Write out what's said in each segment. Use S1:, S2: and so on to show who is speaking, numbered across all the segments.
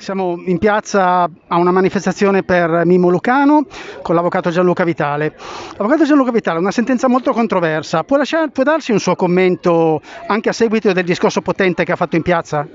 S1: Siamo in piazza a una manifestazione per Mimmo Lucano con l'avvocato Gianluca Vitale. L'avvocato Gianluca Vitale, una sentenza molto controversa, può, lasciare, può darsi un suo commento anche a seguito del discorso potente che ha fatto in piazza?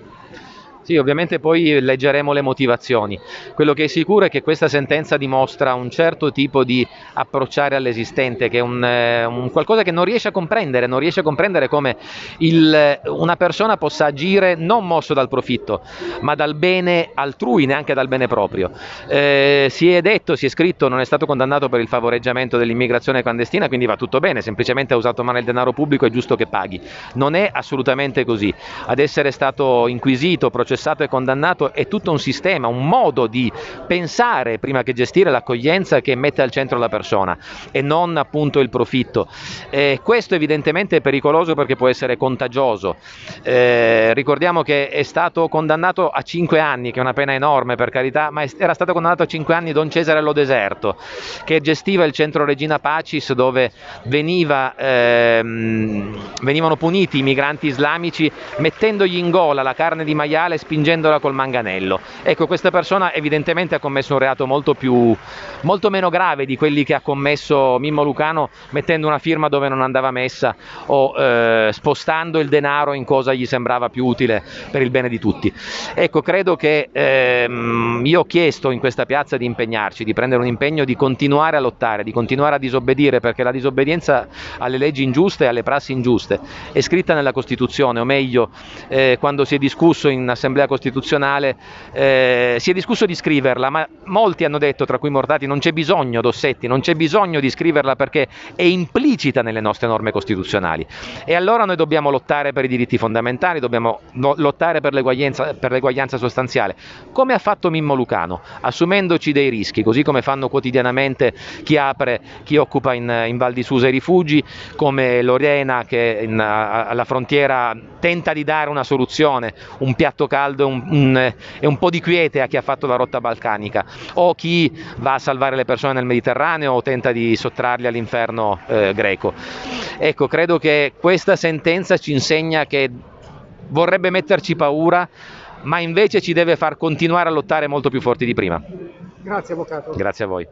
S2: Sì, ovviamente poi leggeremo le motivazioni. Quello che è sicuro è che questa sentenza dimostra un certo tipo di approcciare all'esistente, che è un, eh, un qualcosa che non riesce a comprendere, non riesce a comprendere come il, una persona possa agire non mosso dal profitto, ma dal bene altrui, neanche dal bene proprio. Eh, si è detto, si è scritto, non è stato condannato per il favoreggiamento dell'immigrazione clandestina, quindi va tutto bene, semplicemente ha usato male il denaro pubblico, è giusto che paghi. Non è assolutamente così. Ad essere stato inquisito, processato, processato e condannato è tutto un sistema, un modo di pensare prima che gestire l'accoglienza che mette al centro la persona e non appunto il profitto. Eh, questo evidentemente è pericoloso perché può essere contagioso. Eh, ricordiamo che è stato condannato a 5 anni, che è una pena enorme per carità, ma era stato condannato a 5 anni Don Cesare Lo Deserto, che gestiva il centro Regina Pacis dove veniva, ehm, venivano puniti i migranti islamici mettendogli in gola la carne di maiale spingendola col manganello. Ecco, questa persona evidentemente ha commesso un reato molto, più, molto meno grave di quelli che ha commesso Mimmo Lucano mettendo una firma dove non andava messa o eh, spostando il denaro in cosa gli sembrava più utile per il bene di tutti. Ecco, credo che ehm, io ho chiesto in questa piazza di impegnarci, di prendere un impegno di continuare a lottare, di continuare a disobbedire, perché la disobbedienza alle leggi ingiuste e alle prassi ingiuste è scritta nella Costituzione, o meglio, eh, quando si è discusso in assemblea Assemblea Costituzionale eh, si è discusso di scriverla, ma molti hanno detto, tra cui Mortati, non c'è bisogno, Dossetti, non c'è bisogno di scriverla perché è implicita nelle nostre norme costituzionali. E allora noi dobbiamo lottare per i diritti fondamentali, dobbiamo lottare per l'eguaglianza, per l'eguaglianza sostanziale, come ha fatto Mimmo Lucano, assumendoci dei rischi, così come fanno quotidianamente chi apre, chi occupa in, in Val di Susa i rifugi, come Lorena che in, alla frontiera tenta di dare una soluzione, un piatto caldo caldo un, un, e un po' di quiete a chi ha fatto la rotta balcanica o chi va a salvare le persone nel Mediterraneo o tenta di sottrarli all'inferno eh, greco. Ecco, credo che questa sentenza ci insegna che vorrebbe metterci paura, ma invece ci deve far continuare a lottare molto più forti di prima.
S1: Grazie Avvocato.
S2: Grazie a voi.